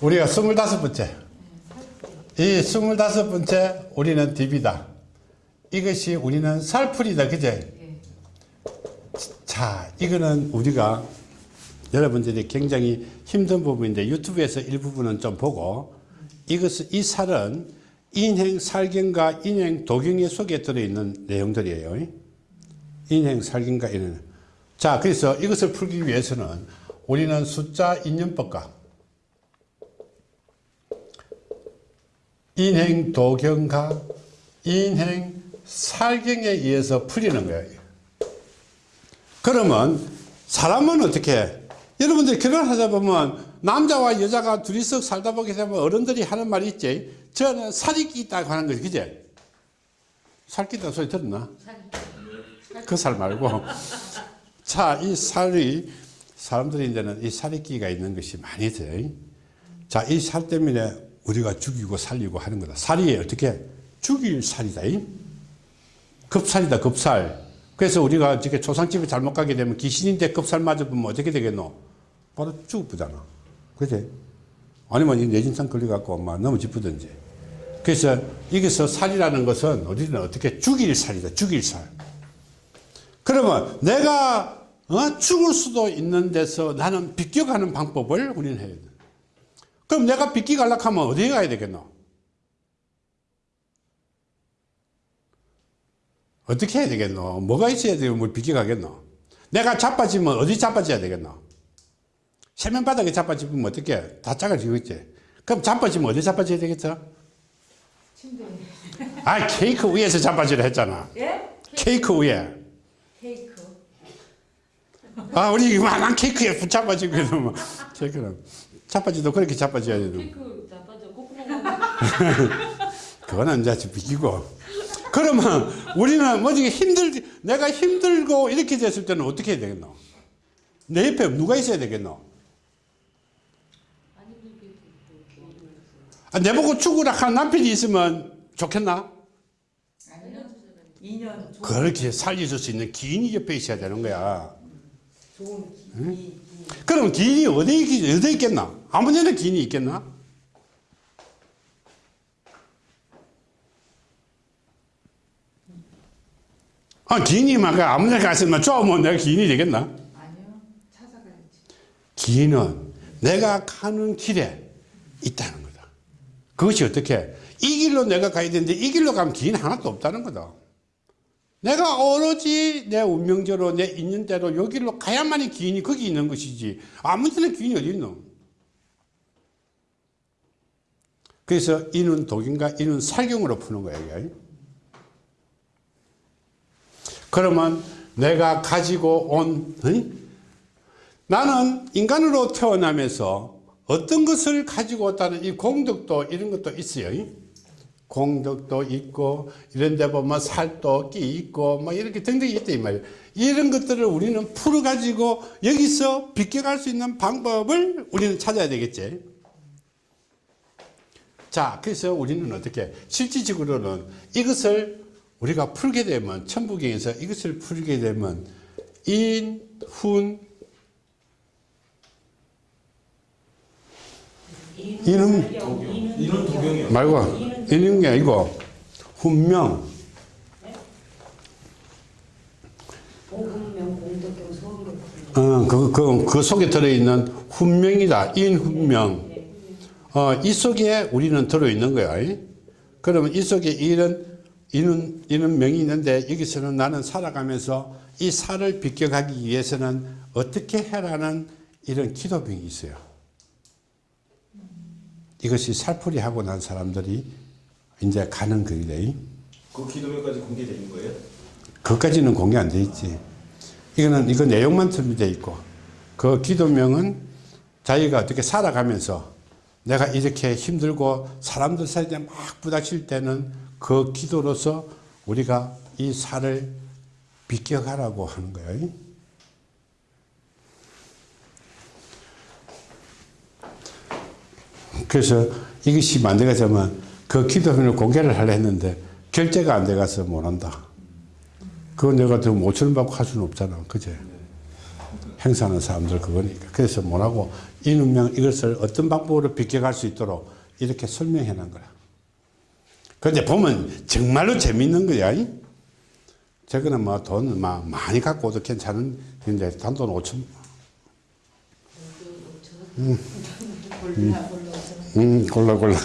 우리가 스물다섯 번째. 이 스물다섯 번째 우리는 DB다. 이것이 우리는 살풀이다. 그제? 자, 이거는 우리가 여러분들이 굉장히 힘든 부분인데 유튜브에서 일부분은 좀 보고 이것은 이 살은 인행 살경과 인행 도경의 속에 들어있는 내용들이에요. 인행 살경과 이런. 자, 그래서 이것을 풀기 위해서는 우리는 숫자 인연법과 인행 도경과 인행 살경에 의해서 풀리는 거예요. 그러면 사람은 어떻게 여러분들 결혼하다 보면 남자와 여자가 둘이서 살다 보게 되면 어른들이 하는 말이 있지. 저는 살이 끼다고 하는 거지 그제 살 끼다 소리 들었나? 그 살 말고. 자 이 살이 사람들이 이제는 이 살이 끼가 있는 것이 많이 돼요 자이 살 때문에 우리가 죽이고 살리고 하는 거다 살이 어떻게 죽일 살이다 급살이다 급살 그래서 우리가 이렇게 조상집에 잘못 가게 되면 귀신인데 급살 맞아보면 어떻게 되겠노? 바로 죽어보잖아. 그지? 아니면 뇌진상 걸려갖고 막 넘어지쁘든지. 그래서 여기서 살이라는 것은 우리는 어떻게 죽일 살이다. 죽일 살. 그러면 내가 어? 죽을 수도 있는 데서 나는 비껴가는 방법을 우리는 해야 돼. 그럼 내가 비껴가려고 하면 어디에 가야 되겠노? 어떻게 해야 되겠노? 뭐가 있어야 되면 뭘 비켜가겠노? 내가 자빠지면 어디 자빠져야 되겠노? 세면바닥에 자빠지면 어떻게? 다 작아지겠지? 그럼 자빠지면 어디 자빠져야 되겠어? 침대. 아 케이크 위에서 자빠지라 했잖아. 예? 케이크 위에. 케이크. 아 우리 이만한 케이크에 붙잡아지고 케이크는 자빠지도 그렇게 자빠져야 콧구멍 그거는 이제 비키고 그러면 우리는 뭐지 힘들 내가 힘들고 이렇게 됐을 때는 어떻게 해야 되겠노? 내 옆에 누가 있어야 되겠노? 아, 내보고 죽으라 하는 남편이 있으면 좋겠나? 아니요. 2년 그렇게 살려줄 수 있는 기인이 옆에 있어야 되는 거야. 좋 그럼 기인이 어디, 있- 어디 있겠나? 아무 데나 기인이 있겠나? 아, 기인이 막 아무 데나 갔으면 쪼면 내가 기인이 되겠나? 아니요. 찾아가야지. 기인은 내가 가는 길에 있다는 거다. 그것이 어떻게? 이 길로 내가 가야 되는데 이 길로 가면 기인 하나도 없다는 거다. 내가 오로지 내 운명대로 내 있는 대로 여기로 가야만이 기인이 거기 있는 것이지 아무 데나 기인이 어디 있노? 그래서 이는 독인과 이는 살경으로 푸는. 이게. 그러면 내가 가지고 온 응? 나는 인간으로 태어나면서 어떤 것을 가지고 왔다는 이 공덕도 이런 것도 있어요. 공덕도 있고 이런 데 보면 살도 끼 있고 뭐 이렇게 등등이 있다 이 말이에요. 이런 것들을 우리는 풀어 가지고 여기서 비껴갈 수 있는 방법을 우리는 찾아야 되겠지. 자, 그래서 우리는 어떻게 실질적으로는 이것을 우리가 풀게 되면 천부경에서 이것을 풀게 되면 인, 훈, 이런 도경이요. 말고 있는 게 아니고 훈명. 어, 그, 그, 그 속에 들어있는 훈명이다. 인훈명. 어, 이 속에 우리는 들어있는 거야. 이? 그러면 이 속에 이런 이는, 이는 명이 있는데 여기서는 나는 살아가면서 이 살을 비껴가기 위해서는 어떻게 해라는 이런 기도병이 있어요. 이것이 살풀이 하고 난 사람들이 이제 가는 길이래 그 기도명까지 공개되는 거예요? 그것까지는 공개 안 돼 있지. 이거는 이거 내용만 준비되어 있고 그 기도명은 자기가 어떻게 살아가면서 내가 이렇게 힘들고 사람들 사이에 막 부닥칠 때는 그 기도로서 우리가 이 살을 비껴가라고 하는 거예요. 그래서 이것이 만들어지면 그 기도명을 공개를 하려 했는데 결제가 안 돼가서 못 한다. 그거 내가 더 5천 원 받고 할 수는 없잖아. 그제? 행사하는 사람들 그거니까. 그래서 뭐라고 이문명 이것을 어떤 방법으로 비껴갈 수 있도록 이렇게 설명해 놓은 거라. 근데 보면 정말로 재밌는 거야. 이? 저거는 뭐돈 막 많이 갖고 오도 괜찮은 근데 단돈 5천 골라 골라. 음, 골라 골라.